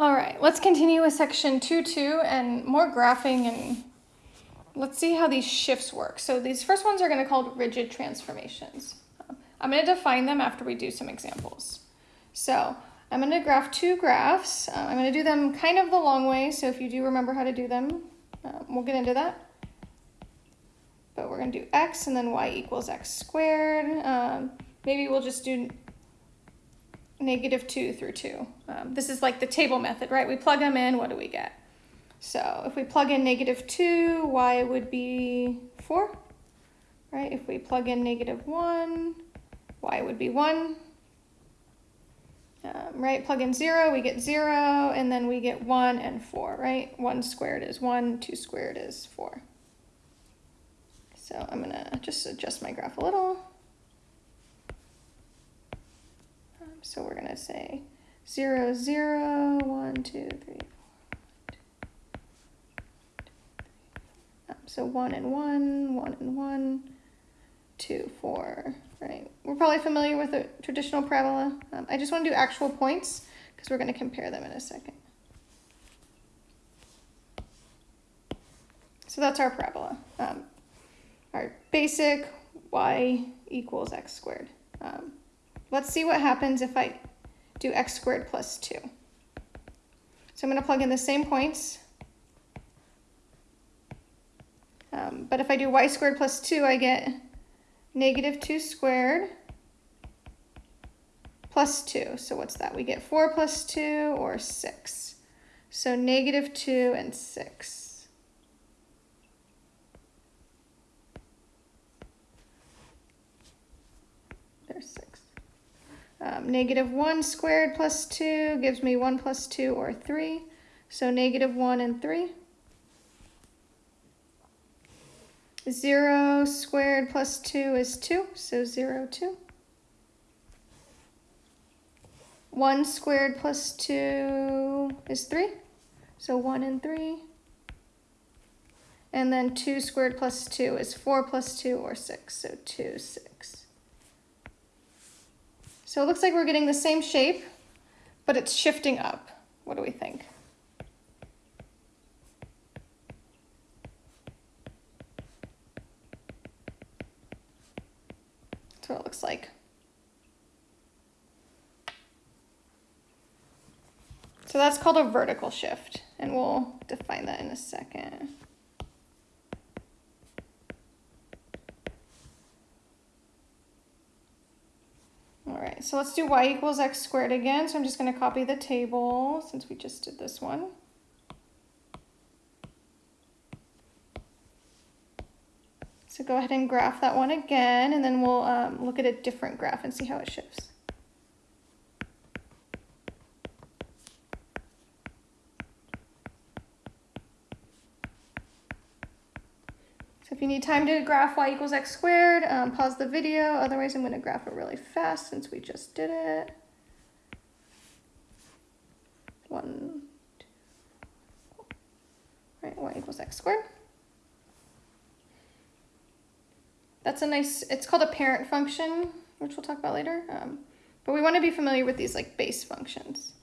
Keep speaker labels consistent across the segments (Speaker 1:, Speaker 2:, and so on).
Speaker 1: All right, let's continue with section 2.2 and more graphing and let's see how these shifts work. So these first ones are going to called rigid transformations. I'm going to define them after we do some examples. So I'm going to graph two graphs. Uh, I'm going to do them kind of the long way, so if you do remember how to do them, uh, we'll get into that. But we're going to do x and then y equals x squared. Um, maybe we'll just do negative 2 through 2. Um, this is like the table method, right? We plug them in, what do we get? So if we plug in negative 2, y would be 4, right? If we plug in negative 1, y would be 1. Um, right, plug in 0, we get 0, and then we get 1 and 4, right? 1 squared is 1, 2 squared is 4. So I'm going to just adjust my graph a little. So we're going to say 0, 0, 1, 2, 3, 4. Um, so 1 and 1, 1 and 1, 2, 4, right? We're probably familiar with a traditional parabola. Um, I just want to do actual points because we're going to compare them in a second. So that's our parabola. Um, our basic y equals x squared. Um, Let's see what happens if I do x squared plus 2. So I'm going to plug in the same points. Um, but if I do y squared plus 2, I get negative 2 squared plus 2. So what's that? We get 4 plus 2 or 6. So negative 2 and 6. There's 6. Um, negative 1 squared plus 2 gives me 1 plus 2 or 3. So negative 1 and 3. 0 squared plus 2 is 2, so 0, 2. 1 squared plus 2 is 3, so 1 and 3. And then 2 squared plus 2 is 4 plus 2 or 6, so 2, 6. So it looks like we're getting the same shape, but it's shifting up. What do we think? That's what it looks like. So that's called a vertical shift, and we'll define that in a second. So let's do y equals x squared again. So I'm just going to copy the table since we just did this one. So go ahead and graph that one again, and then we'll um, look at a different graph and see how it shifts. If you need time to graph y equals x squared, um, pause the video. Otherwise, I'm going to graph it really fast since we just did it. One, two, right, y equals x squared. That's a nice, it's called a parent function, which we'll talk about later. Um, but we want to be familiar with these like base functions.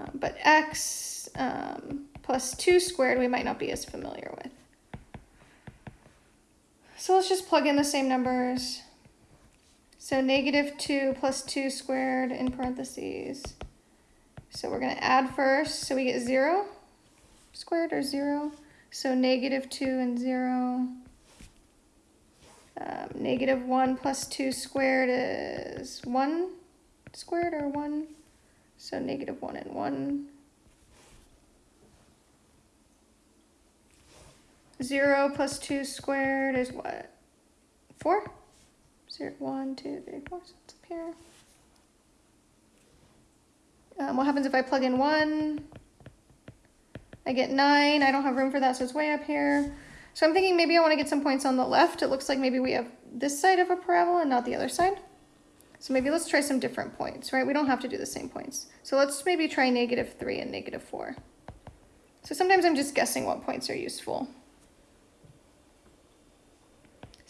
Speaker 1: Um, but x um, plus 2 squared we might not be as familiar with. So let's just plug in the same numbers. So negative 2 plus 2 squared in parentheses. So we're going to add first. So we get 0 squared or 0. So negative 2 and 0. Um, negative 1 plus 2 squared is 1 squared or 1. So negative 1 and 1. 0 plus 2 squared is what? 4? 0, 1, 2, 3, 4. So it's up here. Um, what happens if I plug in 1? I get 9. I don't have room for that, so it's way up here. So I'm thinking maybe I want to get some points on the left. It looks like maybe we have this side of a parabola and not the other side. So maybe let's try some different points, right? We don't have to do the same points. So let's maybe try negative 3 and negative 4. So sometimes I'm just guessing what points are useful.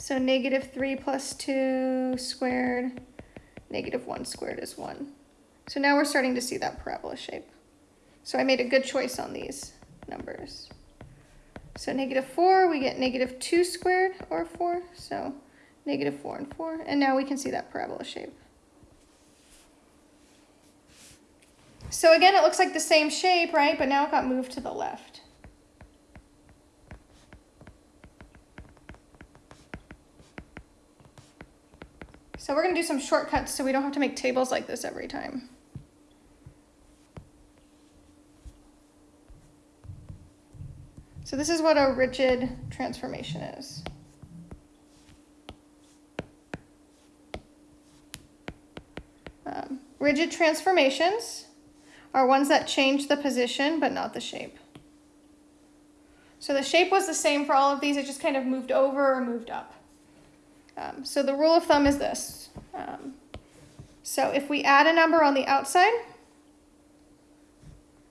Speaker 1: So negative 3 plus 2 squared, negative 1 squared is 1. So now we're starting to see that parabola shape. So I made a good choice on these numbers. So negative 4, we get negative 2 squared, or 4, so negative 4 and 4. And now we can see that parabola shape. So again, it looks like the same shape, right? But now it got moved to the left. So we're going to do some shortcuts so we don't have to make tables like this every time. So this is what a rigid transformation is. Um, rigid transformations are ones that change the position but not the shape. So the shape was the same for all of these, it just kind of moved over or moved up. Um, so the rule of thumb is this. Um, so if we add a number on the outside,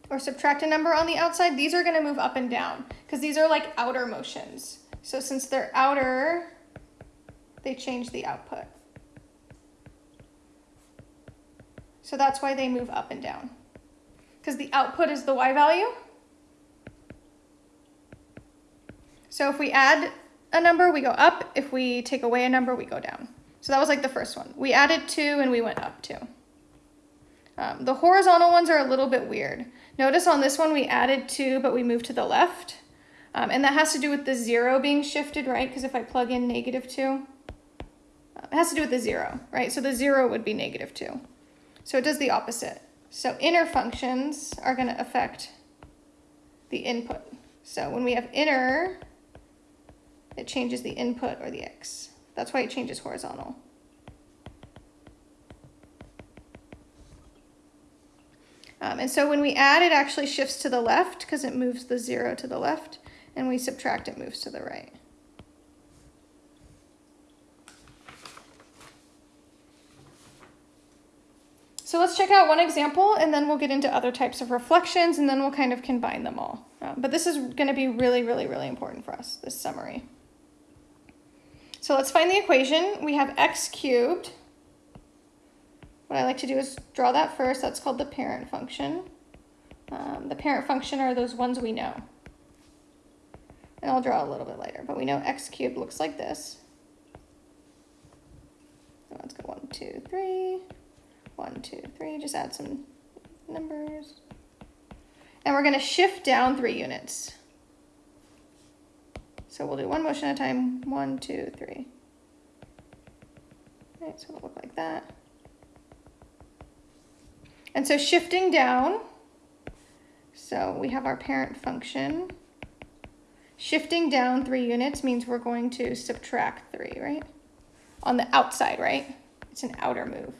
Speaker 1: or subtract a number on the outside, these are going to move up and down because these are like outer motions. So since they're outer, they change the output. So that's why they move up and down because the output is the y value. So if we add a number, we go up. If we take away a number, we go down. So that was like the first one. We added two and we went up two. Um, the horizontal ones are a little bit weird. Notice on this one we added 2, but we moved to the left. Um, and that has to do with the 0 being shifted, right? Because if I plug in negative 2, uh, it has to do with the 0, right? So the 0 would be negative 2. So it does the opposite. So inner functions are going to affect the input. So when we have inner, it changes the input or the x. That's why it changes horizontal. Um, and so when we add, it actually shifts to the left because it moves the zero to the left, and we subtract, it moves to the right. So let's check out one example, and then we'll get into other types of reflections, and then we'll kind of combine them all. Uh, but this is going to be really, really, really important for us, this summary. So let's find the equation. We have x cubed what I like to do is draw that first. That's called the parent function. Um, the parent function are those ones we know. And I'll draw a little bit later, but we know x cubed looks like this. So let's go one, two, three, one, two, three. Just add some numbers. And we're going to shift down three units. So we'll do one motion at a time. One, two, three. All right, so it'll look like that. And so shifting down, so we have our parent function. Shifting down three units means we're going to subtract three, right? On the outside, right? It's an outer move.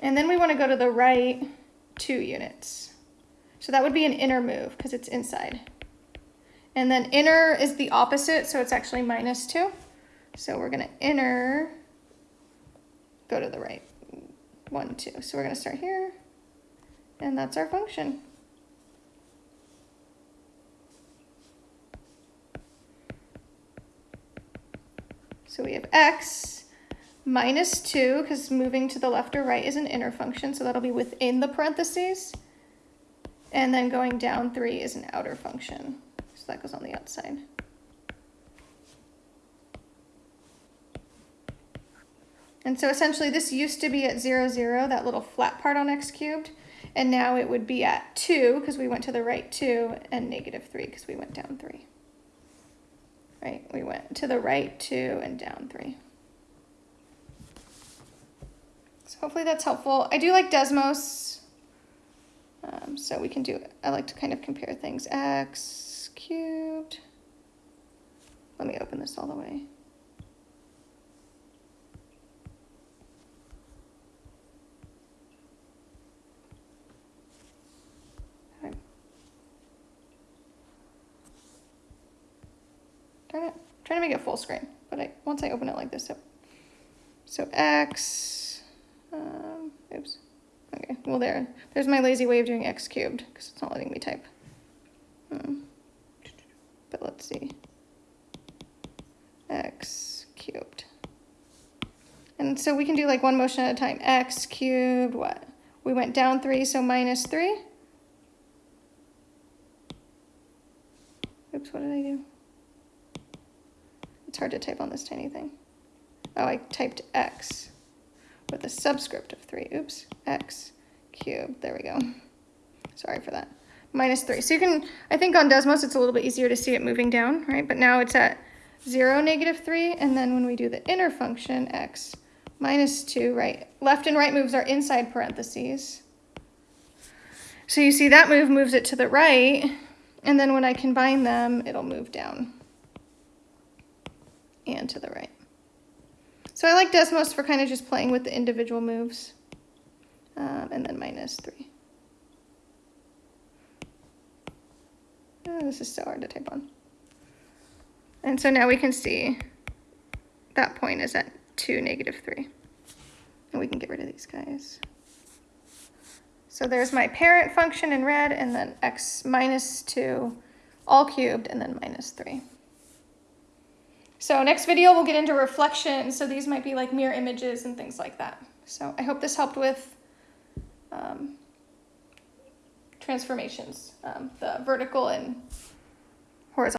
Speaker 1: And then we want to go to the right two units. So that would be an inner move because it's inside. And then inner is the opposite, so it's actually minus two. So we're going to inner go to the right. One, two. So we're going to start here. And that's our function. So we have x minus 2, because moving to the left or right is an inner function, so that'll be within the parentheses. And then going down 3 is an outer function, so that goes on the outside. And so essentially this used to be at 0, 0, that little flat part on x cubed. And now it would be at 2 because we went to the right 2 and negative 3 because we went down 3. Right, we went to the right 2 and down 3. So hopefully that's helpful. I do like Desmos. Um, so we can do, I like to kind of compare things. x cubed. Let me open this all the way. Darn it. I'm trying to make it full screen, but I once I open it like this, so, so X, oops. Okay, well there, there's my lazy way of doing X cubed, because it's not letting me type. Um, but let's see. X cubed. And so we can do like one motion at a time. X cubed, what? We went down three, so minus three. Oops, what did I do? It's hard to type on this tiny thing. Oh, I typed X with a subscript of three. Oops, X cubed. There we go. Sorry for that. Minus three. So you can, I think on Desmos, it's a little bit easier to see it moving down, right? But now it's at zero, negative three. And then when we do the inner function, X minus 2, right? Left and right moves are inside parentheses. So you see that move moves it to the right, and then when I combine them, it'll move down and to the right. So I like Desmos for kind of just playing with the individual moves. Um, and then minus 3. Oh, this is so hard to type on. And so now we can see that point is at 2, negative 3. And we can get rid of these guys. So there's my parent function in red, and then x minus 2, all cubed, and then minus 3. So next video, we'll get into reflection. So these might be like mirror images and things like that. So I hope this helped with um, transformations, um, the vertical and